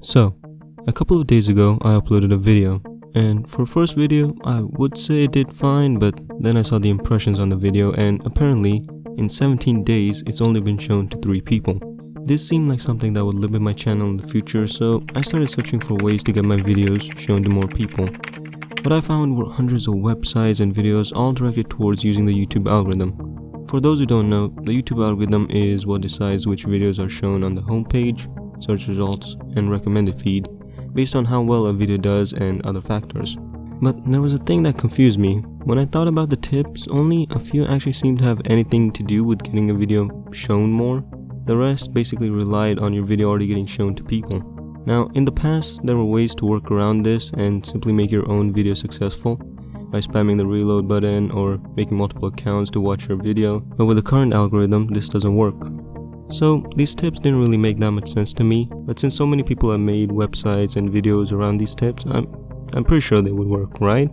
So, a couple of days ago I uploaded a video and for first video I would say it did fine but then I saw the impressions on the video and apparently in 17 days it's only been shown to 3 people. This seemed like something that would limit my channel in the future so I started searching for ways to get my videos shown to more people. What I found were hundreds of websites and videos all directed towards using the YouTube algorithm. For those who don't know, the YouTube algorithm is what decides which videos are shown on the homepage, search results, and recommended feed based on how well a video does and other factors. But there was a thing that confused me. When I thought about the tips, only a few actually seemed to have anything to do with getting a video shown more. The rest basically relied on your video already getting shown to people. Now, in the past, there were ways to work around this and simply make your own video successful by spamming the reload button or making multiple accounts to watch your video, but with the current algorithm, this doesn't work. So, these tips didn't really make that much sense to me, but since so many people have made websites and videos around these tips, I'm, I'm pretty sure they would work, right?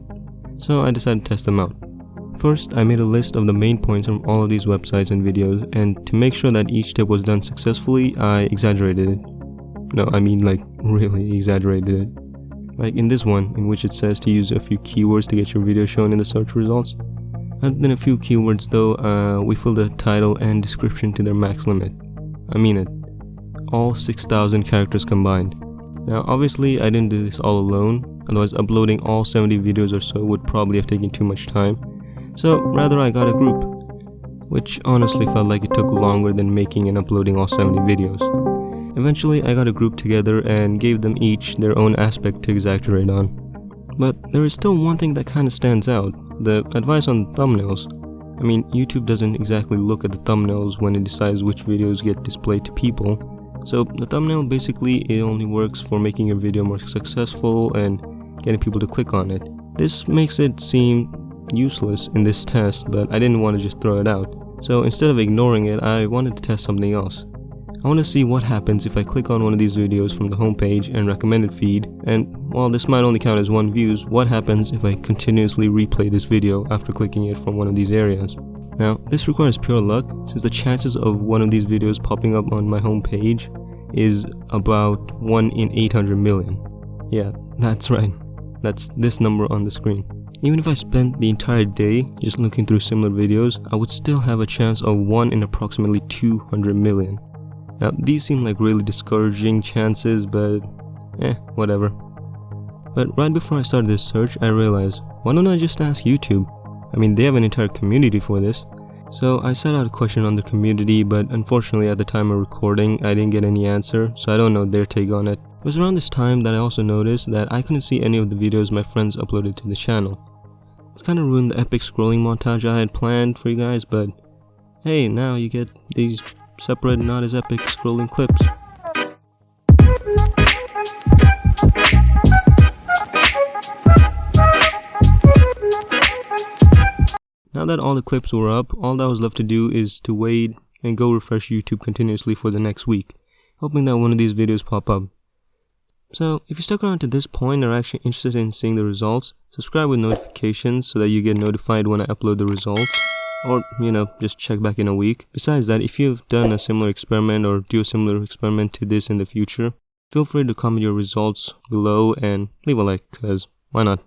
So I decided to test them out. First, I made a list of the main points from all of these websites and videos, and to make sure that each tip was done successfully, I exaggerated it. No, I mean like really exaggerated it. Like in this one, in which it says to use a few keywords to get your video shown in the search results. Other than a few keywords though, uh, we filled the title and description to their max limit. I mean it. All 6000 characters combined. Now obviously I didn't do this all alone, otherwise uploading all 70 videos or so would probably have taken too much time. So rather I got a group, which honestly felt like it took longer than making and uploading all 70 videos. Eventually, I got a group together and gave them each their own aspect to exaggerate on. But there is still one thing that kinda stands out, the advice on thumbnails. I mean, YouTube doesn't exactly look at the thumbnails when it decides which videos get displayed to people. So the thumbnail basically it only works for making your video more successful and getting people to click on it. This makes it seem useless in this test, but I didn't want to just throw it out. So instead of ignoring it, I wanted to test something else. I want to see what happens if I click on one of these videos from the homepage and recommended feed, and while this might only count as one views, what happens if I continuously replay this video after clicking it from one of these areas. Now, this requires pure luck, since the chances of one of these videos popping up on my homepage is about 1 in 800 million. Yeah, that's right. That's this number on the screen. Even if I spent the entire day just looking through similar videos, I would still have a chance of 1 in approximately 200 million. Now, these seem like really discouraging chances, but eh, whatever. But right before I started this search, I realized, why don't I just ask YouTube? I mean, they have an entire community for this. So I set out a question on the community, but unfortunately at the time of recording, I didn't get any answer, so I don't know their take on it. It was around this time that I also noticed that I couldn't see any of the videos my friends uploaded to the channel. It's kind of ruined the epic scrolling montage I had planned for you guys, but hey, now you get these separated not as epic scrolling clips. Now that all the clips were up, all that was left to do is to wait and go refresh YouTube continuously for the next week, hoping that one of these videos pop up. So, if you stuck around to this point and are actually interested in seeing the results, subscribe with notifications so that you get notified when I upload the results or you know just check back in a week. Besides that if you've done a similar experiment or do a similar experiment to this in the future feel free to comment your results below and leave a like cause why not